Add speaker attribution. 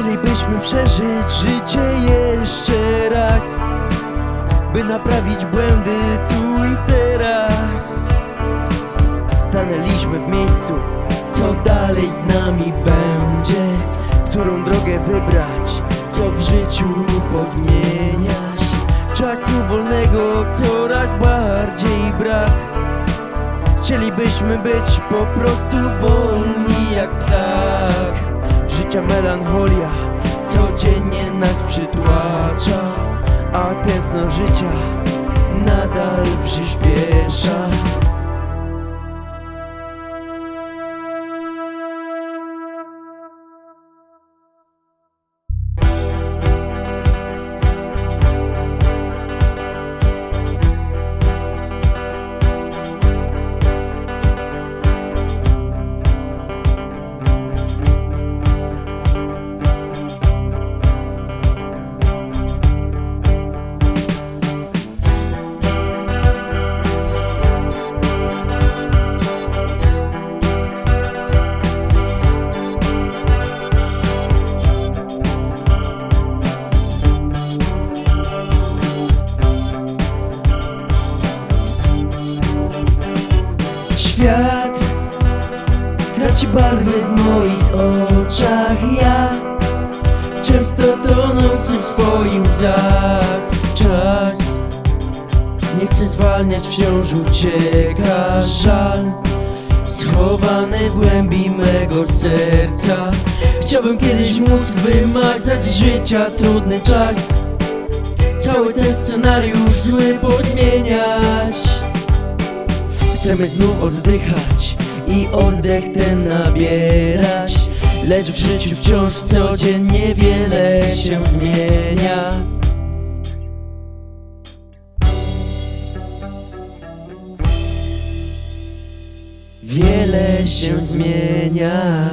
Speaker 1: Chcielibyśmy przeżyć życie jeszcze raz By naprawić błędy tu i teraz Stanęliśmy w miejscu Co dalej z nami będzie? Którą drogę wybrać? Co w życiu pozmieniać? Czasu wolnego coraz bardziej brak Chcielibyśmy być po prostu Melancholia codziennie nas przytłacza A tętno życia nadal przyspiesza Świat traci barwy w moich oczach. Ja często tonący w swoich łzach. Czas nie chcę zwalniać, wciąż ucieka. Żal Schowany w głębi mego serca. Chciałbym kiedyś móc wymazać z życia trudny czas. Cały ten scenariusz zły pozmieniać Chcemy znów oddychać i oddech ten nabierać. Lecz w życiu wciąż codziennie wiele się zmienia. Wiele się zmienia